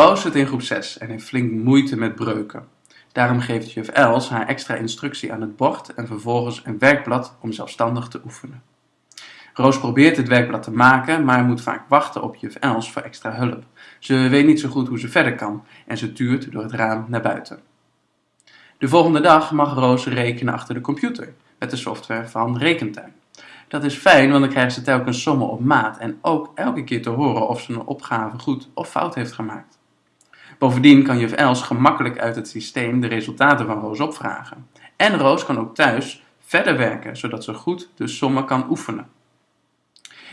Roos zit in groep 6 en heeft flink moeite met breuken. Daarom geeft juf Els haar extra instructie aan het bord en vervolgens een werkblad om zelfstandig te oefenen. Roos probeert het werkblad te maken, maar moet vaak wachten op juf Els voor extra hulp. Ze weet niet zo goed hoe ze verder kan en ze tuurt door het raam naar buiten. De volgende dag mag Roos rekenen achter de computer met de software van Rekentuin. Dat is fijn, want dan krijgt ze telkens sommen op maat en ook elke keer te horen of ze een opgave goed of fout heeft gemaakt. Bovendien kan juf Els gemakkelijk uit het systeem de resultaten van Roos opvragen. En Roos kan ook thuis verder werken, zodat ze goed de sommen kan oefenen.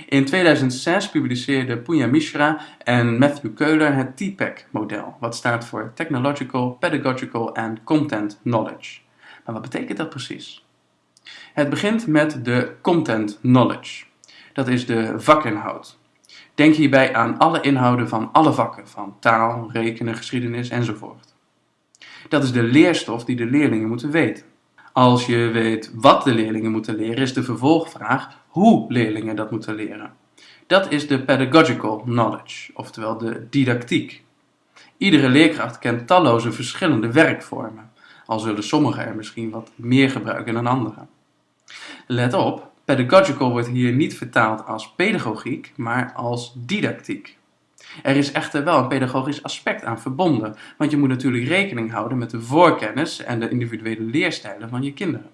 In 2006 publiceerden Punya Mishra en Matthew Keuler het TPEC-model, wat staat voor Technological, Pedagogical and Content Knowledge. Maar wat betekent dat precies? Het begint met de content knowledge. Dat is de vakinhoud. Denk hierbij aan alle inhouden van alle vakken, van taal, rekenen, geschiedenis enzovoort. Dat is de leerstof die de leerlingen moeten weten. Als je weet wat de leerlingen moeten leren, is de vervolgvraag hoe leerlingen dat moeten leren. Dat is de pedagogical knowledge, oftewel de didactiek. Iedere leerkracht kent talloze verschillende werkvormen, al zullen sommigen er misschien wat meer gebruiken dan anderen. Let op, pedagogical wordt hier niet vertaald als pedagogiek, maar als didactiek. Er is echter wel een pedagogisch aspect aan verbonden, want je moet natuurlijk rekening houden met de voorkennis en de individuele leerstijlen van je kinderen.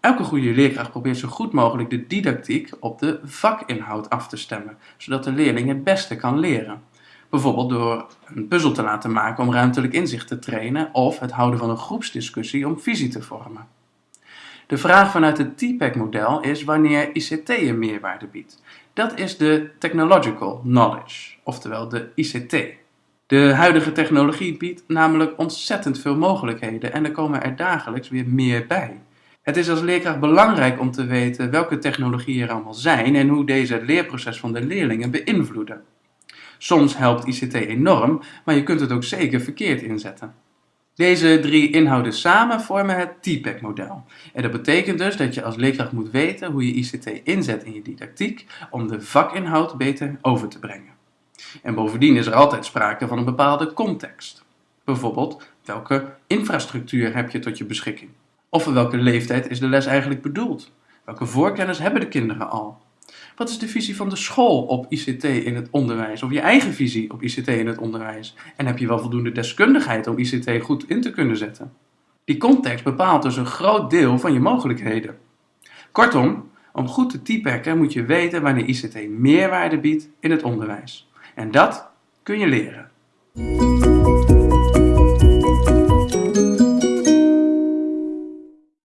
Elke goede leerkracht probeert zo goed mogelijk de didactiek op de vakinhoud af te stemmen, zodat de leerling het beste kan leren. Bijvoorbeeld door een puzzel te laten maken om ruimtelijk inzicht te trainen of het houden van een groepsdiscussie om visie te vormen. De vraag vanuit het TPEC-model is wanneer ICT een meerwaarde biedt. Dat is de Technological Knowledge, oftewel de ICT. De huidige technologie biedt namelijk ontzettend veel mogelijkheden en er komen er dagelijks weer meer bij. Het is als leerkracht belangrijk om te weten welke technologieën er allemaal zijn en hoe deze het leerproces van de leerlingen beïnvloeden. Soms helpt ICT enorm, maar je kunt het ook zeker verkeerd inzetten. Deze drie inhouden samen vormen het TPEC-model. En dat betekent dus dat je als leerkracht moet weten hoe je ICT inzet in je didactiek om de vakinhoud beter over te brengen. En bovendien is er altijd sprake van een bepaalde context. Bijvoorbeeld, welke infrastructuur heb je tot je beschikking? Of voor welke leeftijd is de les eigenlijk bedoeld? Welke voorkennis hebben de kinderen al? Wat is de visie van de school op ICT in het onderwijs? Of je eigen visie op ICT in het onderwijs? En heb je wel voldoende deskundigheid om ICT goed in te kunnen zetten? Die context bepaalt dus een groot deel van je mogelijkheden. Kortom, om goed te typekken moet je weten wanneer ICT meerwaarde biedt in het onderwijs. En dat kun je leren.